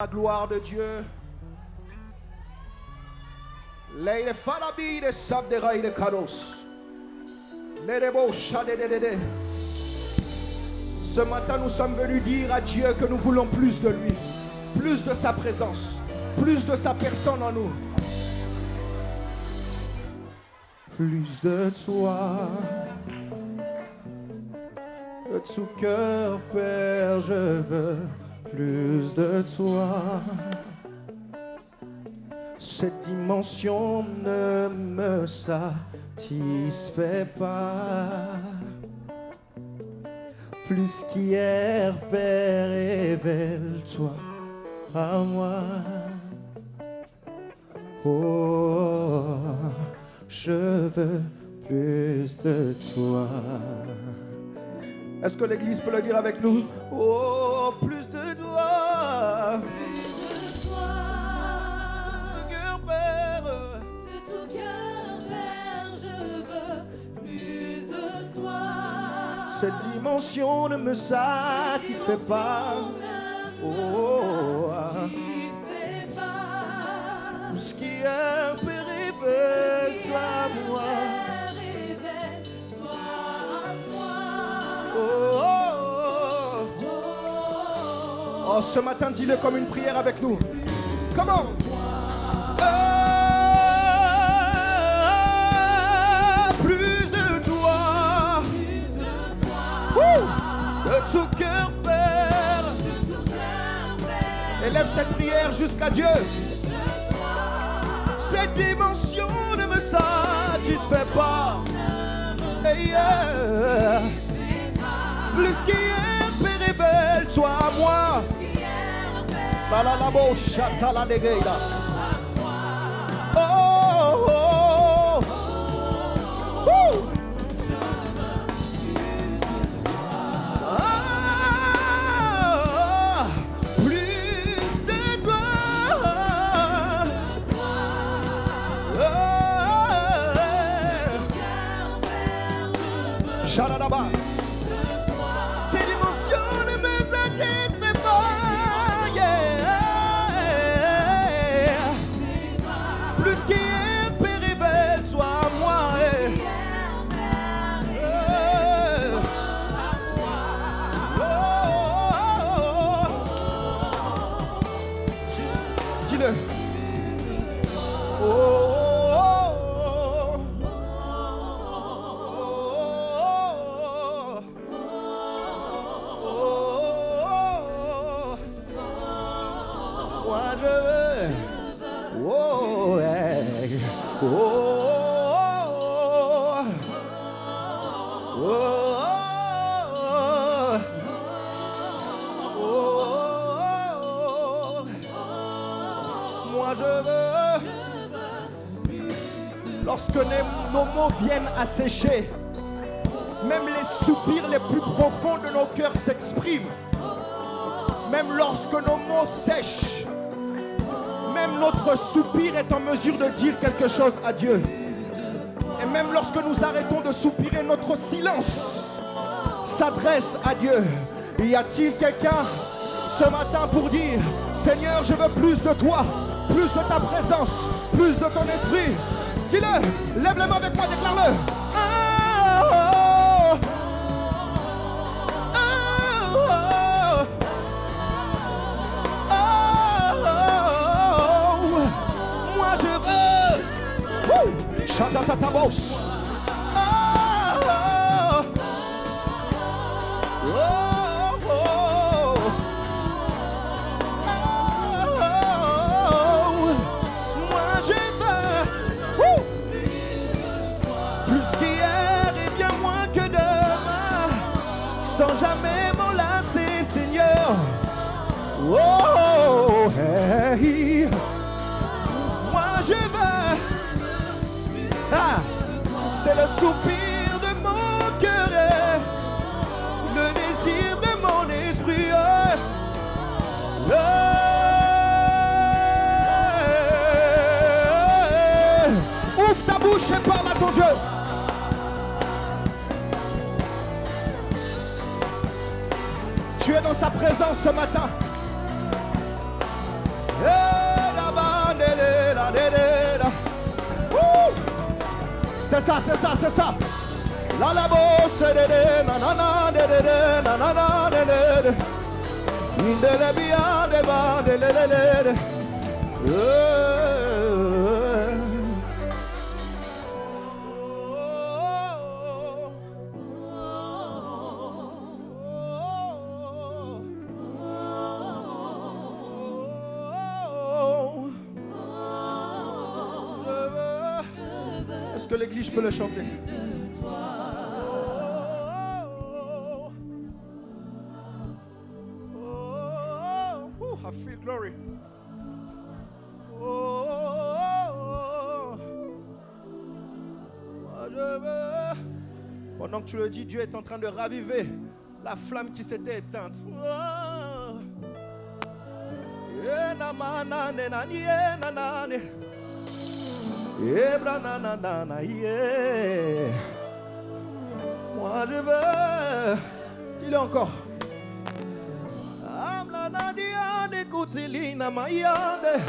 La gloire de Dieu. Leile farabi de sabderai de kados. Lerebo shadedede. Ce matin, nous sommes venus dire à Dieu que nous voulons plus de lui, plus de sa présence, plus de sa personne en nous. Plus de toi, de tout cœur, Père, je veux plus de toi. Cette dimension ne me satisfait pas. Plus qu'hier, Père, révèle-toi à moi. Oh, je veux plus de toi. Est-ce que l'Église peut le dire avec nous? Oh, plus de toi. De cœur, Père. De tout cœur, Père, je veux plus de toi. Cette dimension ne me satisfait pas. Oh, Tu sais pas, tout ce qui est périphérie, oh. Ce matin, dis-le comme une prière avec nous. Comment Ah, Plus de toi. De tout cœur, Père. Élève cette prière jusqu'à Dieu. Cette dimension ne me satisfait pas. Hey, yeah. Plus révèle-toi à moi. Je veux. Oh, hey. oh, oh, oh, oh, oh. Moi je veux. Lorsque nos mots viennent à sécher, même les soupirs les plus profonds de nos cœurs s'expriment. Même lorsque nos mots sèchent, même notre soupir est en mesure de dire quelque chose à Dieu. Et même lorsque nous arrêtons de soupirer, notre silence s'adresse à Dieu. Y a-t-il quelqu'un ce matin pour dire, Seigneur, je veux plus de toi, plus de ta présence, plus de ton esprit? Dis-le, lève les mains avec moi, déclare-le. Moi je. Plus qu'hier et bien moins que demain, sans jamais m'en lasser, Seigneur. Oh. C'est le soupir de mon cœur, le désir de mon esprit. oh. Oh. Ouvre ta bouche et parle à ton Dieu. Tu es dans sa présence ce matin. Ça, c'est ça. La la bosse de de na na na de de de na na na de de de. Inde le bia de ba de le le le de. Que l'église peut le chanter? Pendant que tu le dis, Dieu est en train de raviver la flamme qui s'était éteinte. Yeah. Moi je veux. Dis-le encore. Amla mayande.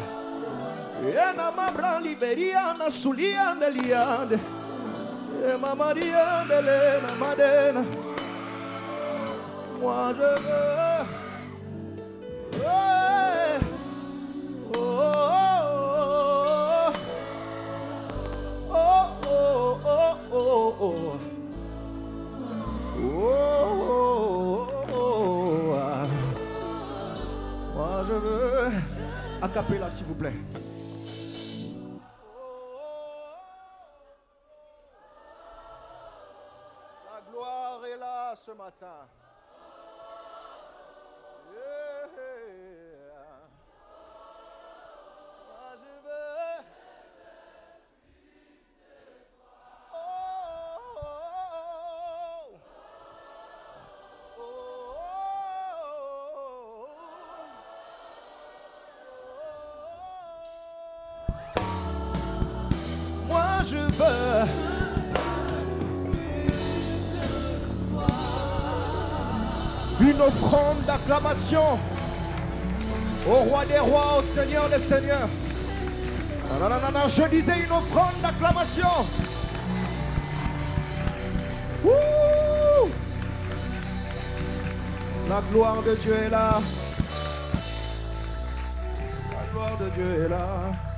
Ena mabra liberiana suliande liande. E mama diande lena madena. Moi je veux. Acapella s'il vous plaît. La gloire est là ce matin. Je veux une offrande d'acclamation au roi des rois, au Seigneur des seigneurs. Non, je disais une offrande d'acclamation. La gloire de Dieu est là. La gloire de Dieu est là.